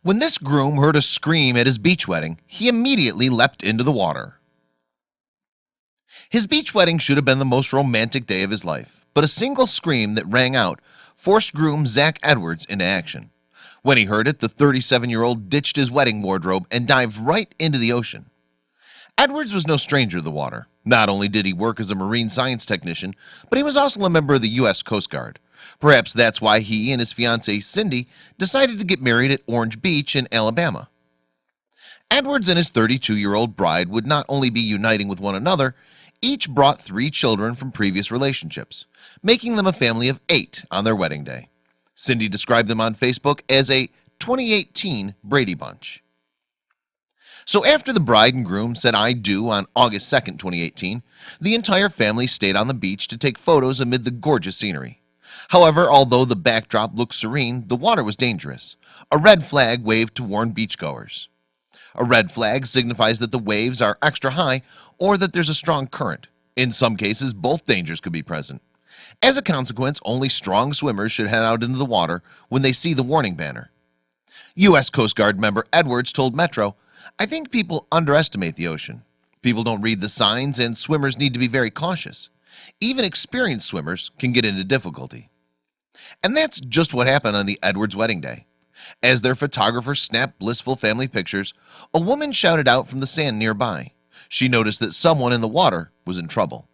When this groom heard a scream at his beach wedding, he immediately leapt into the water. His beach wedding should have been the most romantic day of his life, but a single scream that rang out forced groom Zach Edwards into action. When he heard it, the 37 year old ditched his wedding wardrobe and dived right into the ocean. Edwards was no stranger to the water. Not only did he work as a marine science technician, but he was also a member of the US Coast Guard. Perhaps that's why he and his fiancee Cindy decided to get married at Orange Beach in Alabama. Edwards and his 32 year old bride would not only be uniting with one another, each brought three children from previous relationships, making them a family of eight on their wedding day. Cindy described them on Facebook as a 2018 Brady Bunch. So after the bride and groom said I do on August 2nd 2018 the entire family stayed on the beach to take photos amid the gorgeous scenery However, although the backdrop looked serene the water was dangerous. A red flag waved to warn beachgoers. A red flag signifies that the waves are extra high or that there's a strong current. In some cases both dangers could be present. As a consequence only strong swimmers should head out into the water when they see the warning banner. US Coast Guard member Edwards told Metro I think people underestimate the ocean. People don't read the signs and swimmers need to be very cautious. Even experienced swimmers can get into difficulty and that's just what happened on the Edwards wedding day. As their photographer snapped blissful family pictures a woman shouted out from the sand nearby. She noticed that someone in the water was in trouble.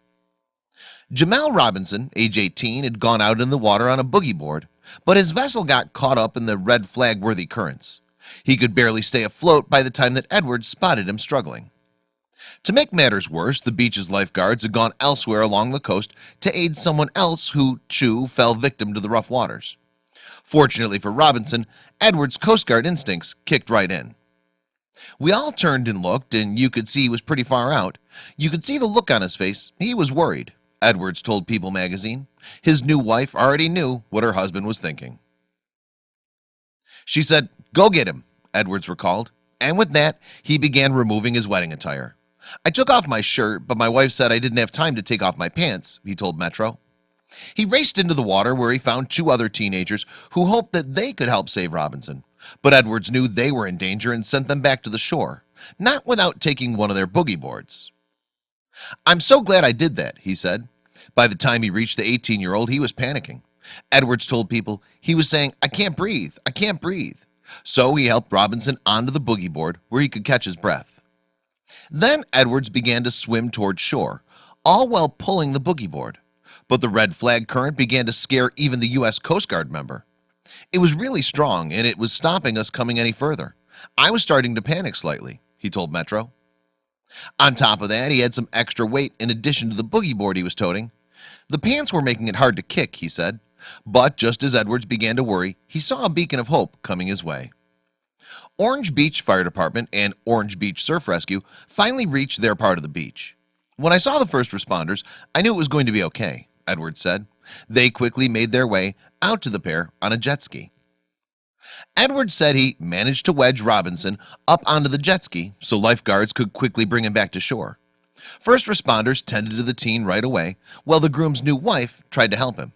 Jamal Robinson age 18 had gone out in the water on a boogie board but his vessel got caught up in the red flag worthy currents. He could barely stay afloat by the time that Edwards spotted him struggling to make matters worse the beach's lifeguards had gone elsewhere along the coast to aid someone else who too fell victim to the rough waters. Fortunately for Robinson Edwards Coast Guard instincts kicked right in. We all turned and looked and you could see he was pretty far out. You could see the look on his face. He was worried. Edwards told People magazine. His new wife already knew what her husband was thinking. She said go get him Edwards recalled. And with that he began removing his wedding attire I took off my shirt but my wife said I didn't have time to take off my pants he told Metro. He raced into the water where he found two other teenagers who hoped that they could help save Robinson. But Edwards knew they were in danger and sent them back to the shore not without taking one of their boogie boards. I'm so glad I did that he said. By the time he reached the 18 year old he was panicking. Edwards told people he was saying I can't breathe I can't breathe. So he helped Robinson onto the boogie board where he could catch his breath then Edwards began to swim toward shore all while pulling the boogie board. But the red flag current began to scare even the US Coast Guard member. It was really strong and it was stopping us coming any further. I was starting to panic slightly he told Metro. On top of that he had some extra weight in addition to the boogie board he was toting. The pants were making it hard to kick he said. But just as Edwards began to worry he saw a beacon of hope coming his way Orange Beach Fire Department and Orange Beach Surf Rescue finally reached their part of the beach. When I saw the first responders I knew it was going to be okay Edwards said. They quickly made their way out to the pair on a jet ski. Edwards said he managed to wedge Robinson up onto the jet ski so lifeguards could quickly bring him back to shore. First responders tended to the teen right away while the groom's new wife tried to help him.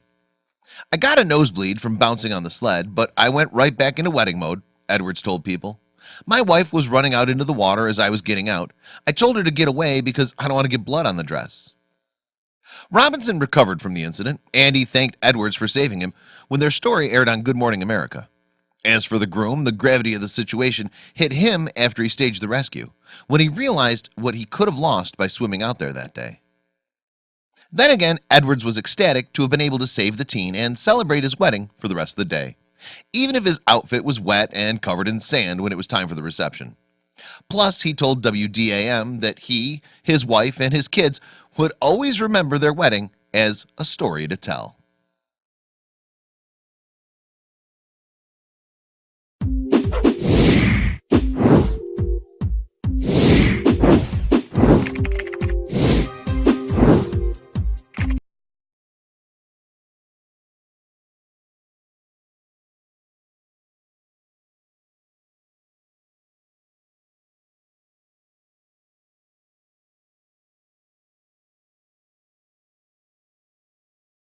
I got a nosebleed from bouncing on the sled but I went right back into wedding mode Edwards told people. My wife was running out into the water as I was getting out. I told her to get away because I don't want to get blood on the dress. Robinson recovered from the incident and he thanked Edwards for saving him when their story aired on Good Morning America. As for the groom the gravity of the situation hit him after he staged the rescue when he realized what he could have lost by swimming out there that day. Then again Edwards was ecstatic to have been able to save the teen and celebrate his wedding for the rest of the day even if his outfit was wet and covered in sand when it was time for the reception. Plus he told WDAM that he his wife and his kids would always remember their wedding as a story to tell